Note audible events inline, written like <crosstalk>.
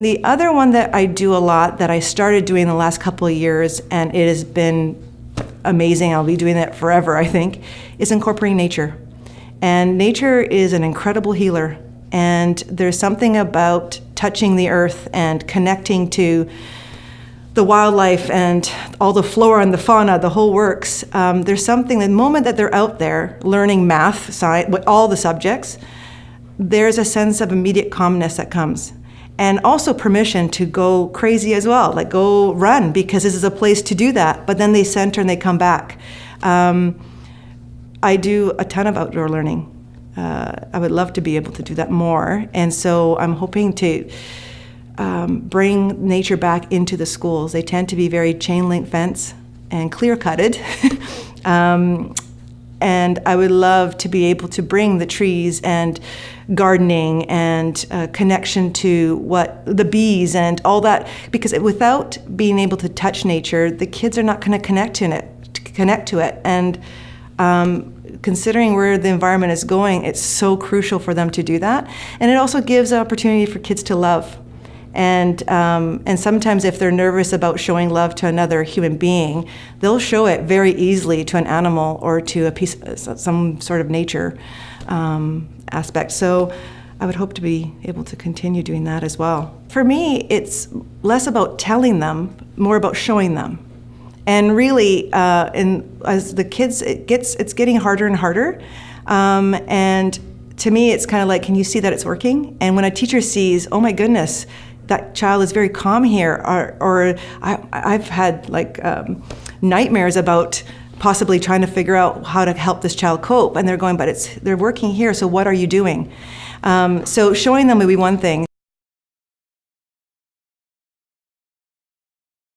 The other one that I do a lot that I started doing the last couple of years, and it has been amazing, I'll be doing that forever, I think, is incorporating nature. And nature is an incredible healer. And there's something about touching the earth and connecting to the wildlife and all the flora and the fauna, the whole works. Um, there's something, the moment that they're out there learning math, science, all the subjects, there's a sense of immediate calmness that comes. And also permission to go crazy as well, like go run because this is a place to do that. But then they center and they come back. Um, I do a ton of outdoor learning. Uh, I would love to be able to do that more. And so I'm hoping to um, bring nature back into the schools. They tend to be very chain link fence and clear cutted. <laughs> um, and I would love to be able to bring the trees and gardening and uh, connection to what the bees and all that because without being able to touch nature, the kids are not going to connect to it, to connect to it. And um, considering where the environment is going, it's so crucial for them to do that. And it also gives an opportunity for kids to love. And, um, and sometimes if they're nervous about showing love to another human being, they'll show it very easily to an animal or to a piece, some sort of nature um, aspect. So I would hope to be able to continue doing that as well. For me, it's less about telling them, more about showing them. And really, uh, in, as the kids, it gets, it's getting harder and harder. Um, and to me, it's kind of like, can you see that it's working? And when a teacher sees, oh my goodness, that child is very calm here, or, or I, have had like um, nightmares about possibly trying to figure out how to help this child cope, and they're going, but it's they're working here, so what are you doing? Um, so showing them would be one thing.